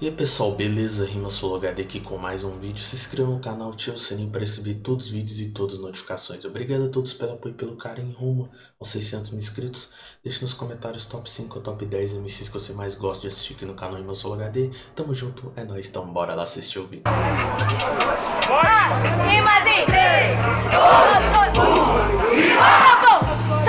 E aí pessoal, beleza? Rima HD aqui com mais um vídeo. Se inscreva no canal, ative o sininho para receber todos os vídeos e todas as notificações. Obrigado a todos pelo apoio e pelo carinho rumo aos 600 mil inscritos. Deixe nos comentários top 5 ou top 10 MCs que você mais gosta de assistir aqui no canal Rima HD. Tamo junto, é nóis, então bora lá assistir o vídeo. Ah, rimazinho! 3, 2, 1, Acabou!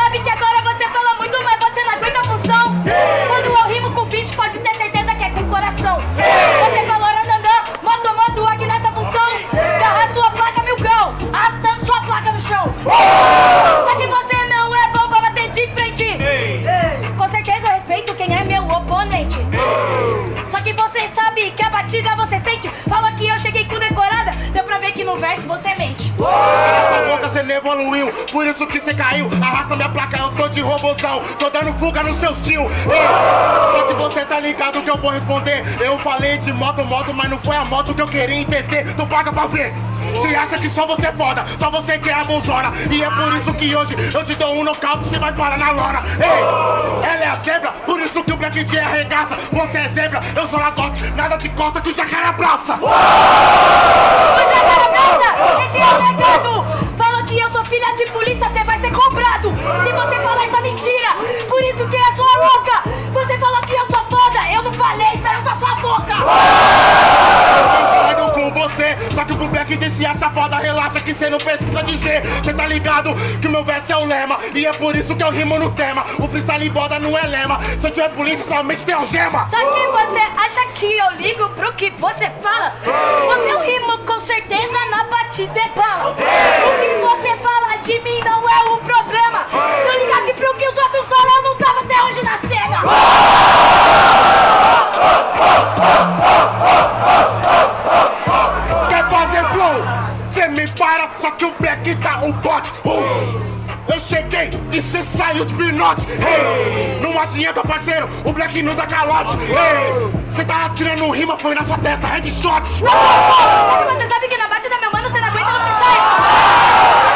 Não evoluiu, por isso que cê caiu. Arrasta minha placa, eu tô de robozão. Tô dando fuga nos seus tio. Ei, Só que você tá ligado que eu vou responder. Eu falei de moto, moto, mas não foi a moto que eu queria entender. Tu paga pra ver. Cê acha que só você é foda, só você que é a bonzona. E é por isso que hoje eu te dou um nocaute, cê vai parar na lona. Ei, ela é a zebra, por isso que o Black J arregaça. Você é zebra, eu sou lagote, nada de costa que o jacaré abraça. Se acha foda, relaxa que cê não precisa dizer. Cê tá ligado que meu verso é o lema, e é por isso que eu rimo no tema. O freestyle boda não é lema, se eu tiver polícia somente tem algema. Só que você acha que eu ligo pro que você fala? O meu rimo com certeza na batida é bala. O que você fala de mim não é o problema. Se eu ligasse pro que os outros falam, eu não tava até hoje na cena. Só que o Black tá o bote. Uh! Eu cheguei e cê saiu de pinote. Hey! Não adianta, parceiro, o Black não dá calote. Hey! Cê tá atirando rima, foi na sua testa, headshot. Você sabe que na batida, meu mano, você não aguenta no freestyle.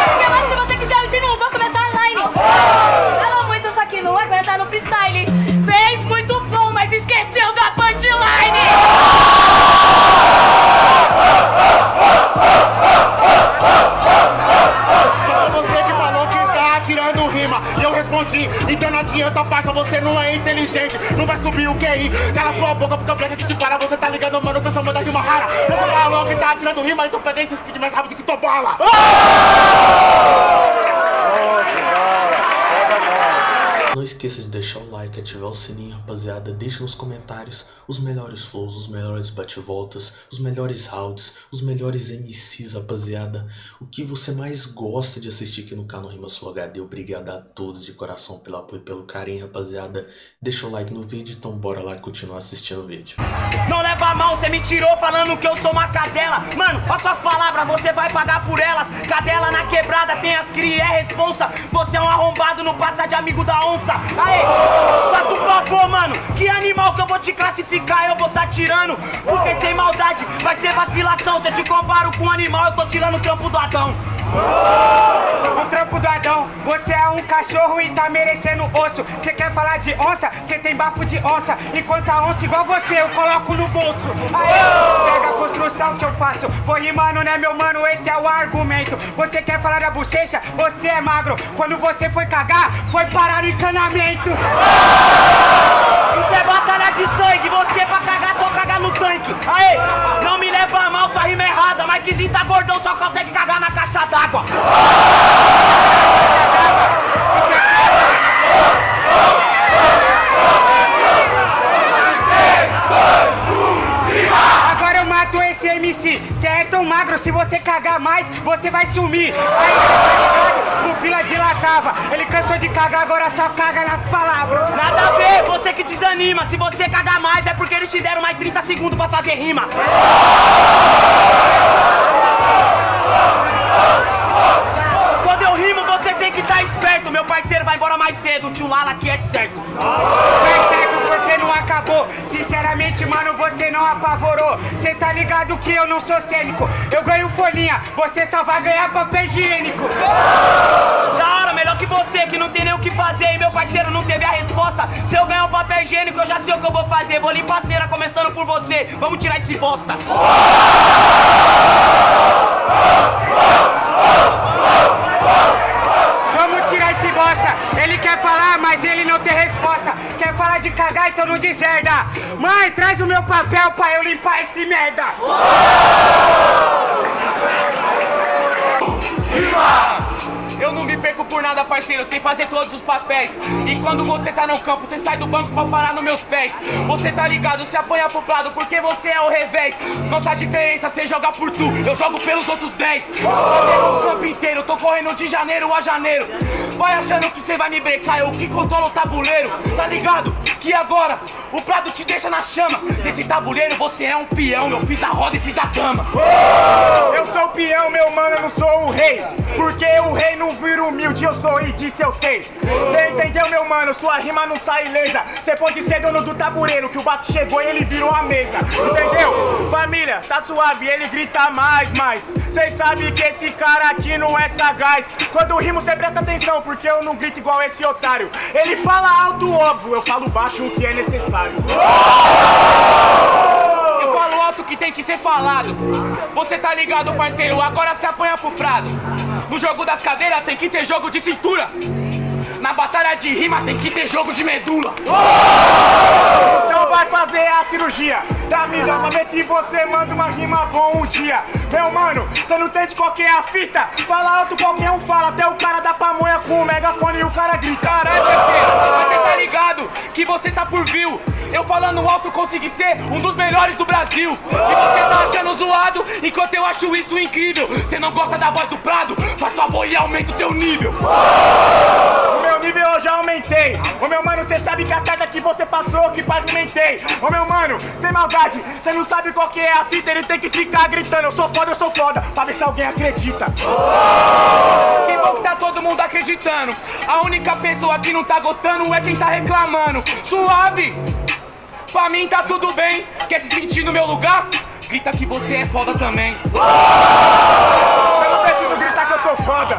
Porque, mano, se você quiser, eu ensino vou começar a inteligente. Não vai subir o QI. Cala sua boca, porque o Black que te para. Você tá ligando, mano, tô chamando de rima rara. Você falou que tá atirando rima, então peguei esse speed mais rápido que tua bala. Não esqueça de deixar o like, ativar o sininho, rapaziada. Deixe nos comentários os melhores flows, os melhores bate-voltas, os melhores rounds, os melhores MCs, rapaziada. O que você mais gosta de assistir aqui no canal Rima Sul HD. Obrigado a todos de coração pelo apoio e pelo carinho, rapaziada. Deixa o like no vídeo, então bora lá continuar assistindo o vídeo. Não leva mal, cê me tirou falando que eu sou uma cadela Mano, olha suas palavras, você vai pagar por elas Cadela na quebrada, tem as cria, é responsa Você é um arrombado, não passa de amigo da onça Aê, faça um favor, mano. Que animal que eu vou te classificar, eu vou tá tirando Porque sem maldade vai ser vacilação Se eu te comparo com um animal, eu tô tirando o trampo do Adão O trampo do Adão, você é um cachorro e tá merecendo osso. Você quer falar de onça? Você tem bafo de onça. Enquanto a onça igual você, eu coloco no bolso. Aê, pega a construção que eu faço. Vou rimando, né, meu mano? Esse é o argumento. Você quer falar da bochecha? Você é magro. Quando você foi cagar, foi parar no encanamento. Isso é batalha de sangue, você pra cagar só cagar no tanque Aê, não me leva a mal, sua rima é rasa Mas que tá gordão só consegue cagar na caixa d'água Agora eu mato esse MC. Você é tão magro, se você cagar mais, você vai sumir. Aí, tá ligado? Pupila dilatava. Ele cansou de cagar, agora só caga nas palavras. Nada a ver, você que desanima Se você cagar mais é porque eles te deram mais 30 segundos pra fazer rima Quando eu rimo você tem que estar esperto Meu parceiro vai embora mais cedo, tio Lala aqui é certo Não é certo porque não acabou. Sinceramente, mano, você não apavorou. Cê tá ligado que eu não sou cênico. Eu ganho folhinha, você só vai ganhar papel higiênico. Da hora, melhor que você, que não tem nem o que fazer. E meu parceiro não teve a resposta. Se eu ganhar o papel higiênico, eu já sei o que eu vou fazer. Vou limpar a cera, começando por você. Vamos tirar esse bosta. Vamos mas ele não tem resposta. Quer falar de cagar, então não deserda. Mãe, traz o meu papel pra eu limpar esse merda. Eu não me perco por nada, parceiro, sem fazer todos os papéis. E quando você tá no campo, você sai do banco pra parar nos meus pés. Você tá ligado, você apanha pro lado, porque você é o revés. Nossa diferença, você joga por tu, eu jogo pelos outros 10. Eu o campo inteiro, tô correndo de janeiro a janeiro. Vai achando que você vai me brecar, eu que controlo o tabuleiro. Tá ligado? Que agora o prado te deixa na chama. Nesse tabuleiro você é um peão, eu fiz a roda e fiz a dama. Eu sou o peão, meu mano, eu não sou o rei. Porque o rei não vira humilde, eu sou e disse eu sei. Cê entendeu, meu mano? Sua rima não sai ilesa. Cê pode ser dono do tabuleiro, que o Vasco chegou e ele virou a mesa. Entendeu? Família, tá suave, ele grita mais, mais. Cês sabem que esse cara aqui não é sagaz. Quando rimo, cê presta atenção, porque eu não grito igual esse otário. Ele fala alto, óbvio, eu falo baixo o que é necessário. Eu falo alto que tem que ser falado. Você tá ligado, parceiro? Agora se apanha pro prado. No jogo das cadeiras tem que ter jogo de cintura. Na batalha de rima tem que ter jogo de medula. Então vai fazer a cirurgia da vida pra ver se você manda uma rima bom um dia. Meu mano, você não entende qual que é a fita? Fala alto, qualquer um fala, até o cara da pamonha com o megafone e o cara grita. Caralho, parceiro, você tá ligado que você tá por view. Eu falando alto consegui ser um dos melhores do Brasil. E você tá achando zoado, enquanto eu acho isso incrível. Você não gosta da voz do Prado? Faz favor e aumenta o teu nível. Nível eu já aumentei. Ô meu mano, cê sabe que a carga que você passou, que pavimentei. Ô meu mano, sem maldade, cê não sabe qual que é a fita, ele tem que ficar gritando. Eu sou foda, eu sou foda, pra ver se alguém acredita. Que bom que tá todo mundo acreditando. A única pessoa que não tá gostando é quem tá reclamando. Suave! Pra mim tá tudo bem. Quer se sentir no meu lugar? Grita que você é foda também. Eu não preciso gritar que eu sou foda.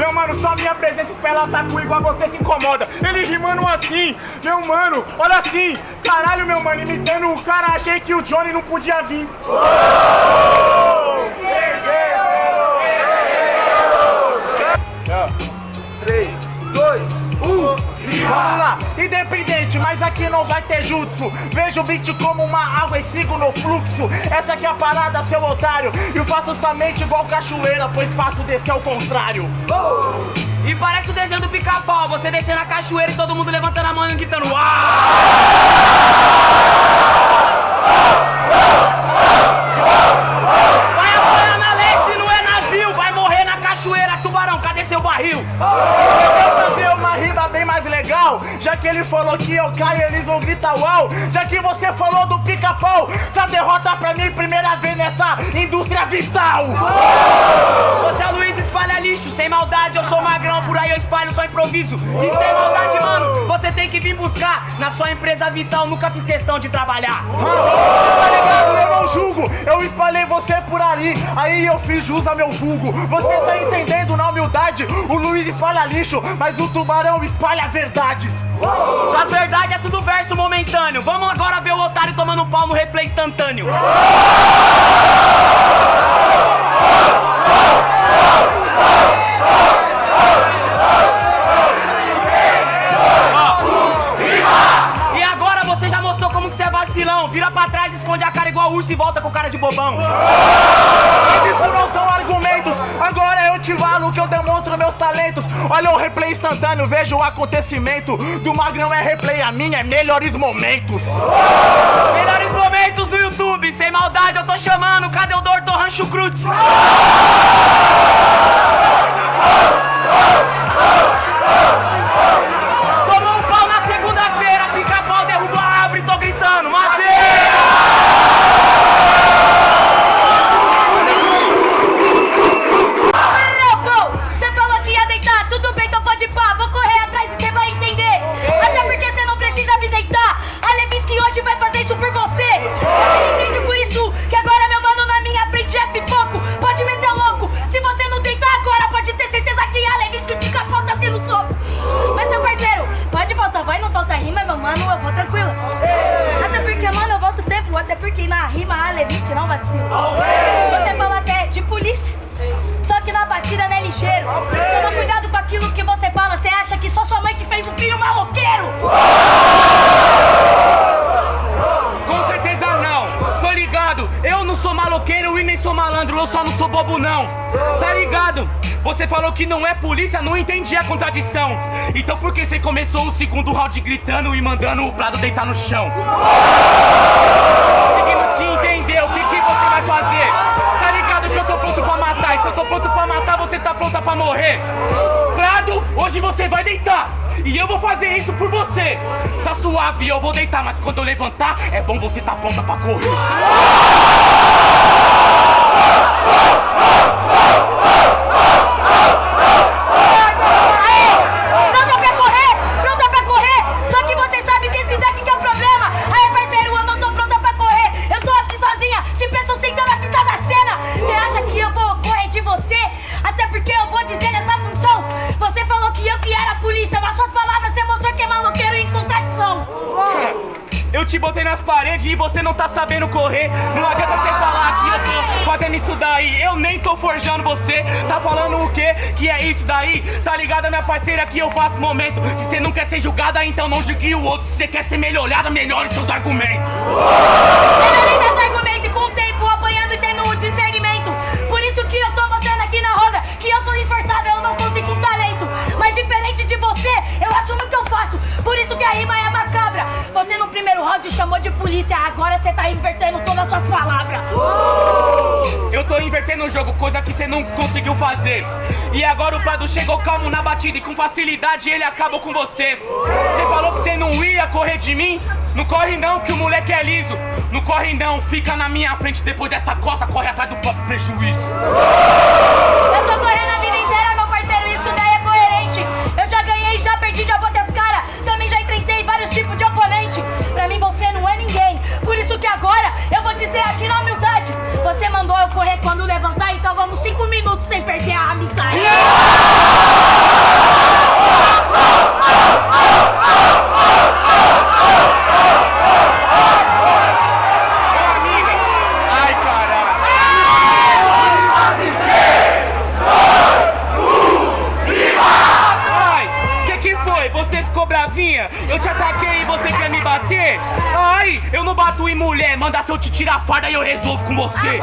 Meu mano, só minha presença espela saco igual você se incomoda. Ele rimando assim, meu mano, olha assim. Caralho, meu mano, imitando o cara, achei que o Johnny não podia vir. Três, Vamos lá, independente, mas aqui não vai ter jutsu. Vejo o beat como uma água e sigo no fluxo. Essa aqui é a parada, seu otário. Eu faço somente igual cachoeira, pois faço descer ao contrário. E parece o desenho do pica-pau. Você descendo a cachoeira e todo mundo levantando a mão e gritando. Uau! Vai apanhar na leste, não é navio. Vai morrer na cachoeira, tubarão. Cadê seu barril? Eu Já que ele falou que eu caio, eles vão gritar uau. Já que você falou do pica-pau, essa derrota pra mim, primeira vez nessa indústria vital. Você é Luiz espalha lixo, sem maldade, eu sou magrão, por aí eu espalho só improviso. E sem maldade, mano, você tem que vir buscar. Na sua empresa vital, nunca fiz questão de trabalhar. Tá eu espalhei você por ali, aí eu fiz jus ao meu vulgo. Você tá entendendo na humildade? O Luiz espalha lixo, mas o tubarão espalha verdades. Sua verdade é tudo verso momentâneo. Vamos agora ver o otário tomando pau no replay instantâneo. E agora você já mostrou como que você é vacilão. Vira pra trás, esconde a cara igual urso e volta com cara de bobão. Isso não são argumentos, agora eu te falo que eu demonstro meus talentos. Olha o replay instantâneo, veja o acontecimento. Do Magrão é replay, a minha é melhores momentos. Melhores momentos do YouTube, sem maldade eu tô chamando. Cadê o Dr. Rancho Cruz? Eu só não sou bobo não. Tá ligado? Você falou que não é polícia, não entendi a contradição. Então por que você começou o segundo round gritando e mandando o Prado deitar no chão? Conseguindo te entender, o que, que você vai fazer? Tá ligado que eu tô pronto pra matar, e se eu tô pronto pra matar, você tá pronta pra morrer. Prado, hoje você vai deitar. E eu vou fazer isso por você. Tá suave, eu vou deitar, mas quando eu levantar, é bom você tá pronta pra correr. Pronta te botei nas paredes e você não tá sabendo correr. Não adianta você falar que eu tô fazendo isso daí. Eu nem tô forjando você. Tá falando o quê? Que é isso daí? Tá ligado, minha parceira, que eu faço momento. Se você não quer ser julgada, então não julgue o outro. Se você quer ser melhorada, melhore seus argumentos. De polícia, agora você tá invertendo todas as suas palavras. Eu tô invertendo o jogo, coisa que você não conseguiu fazer. E agora o Prado chegou calmo na batida e com facilidade ele acabou com você. Você falou que você não ia correr de mim? Não corre não, que o moleque é liso. Não corre não, fica na minha frente depois dessa coça, corre atrás do próprio prejuízo. Eu dizer aqui na humildade. Você mandou eu correr quando levantar, então vamos cinco minutos se eu te tirar a farda e eu resolvo com você.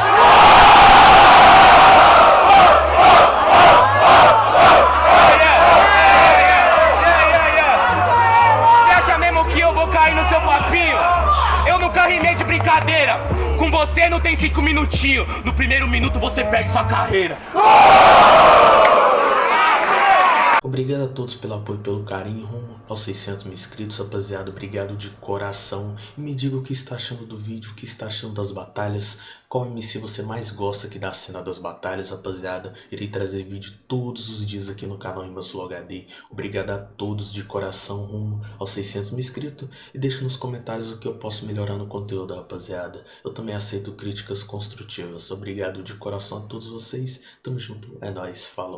Você acha mesmo que eu vou cair no seu papinho? Eu nunca rimei de brincadeira. Com você não tem cinco minutinhos. No primeiro minuto você perde sua carreira. Obrigado a todos pelo apoio e pelo carinho rumo aos 600 mil inscritos, rapaziada. Obrigado de coração. E me diga o que está achando do vídeo, o que está achando das batalhas. Qual MC você mais gosta aqui da cena das batalhas, rapaziada. Irei trazer vídeo todos os dias aqui no canal Rimas Flow HD. Obrigado a todos de coração rumo aos 600 mil inscritos. E deixa nos comentários o que eu posso melhorar no conteúdo, rapaziada. Eu também aceito críticas construtivas. Obrigado de coração a todos vocês. Tamo junto. É nóis. Falou.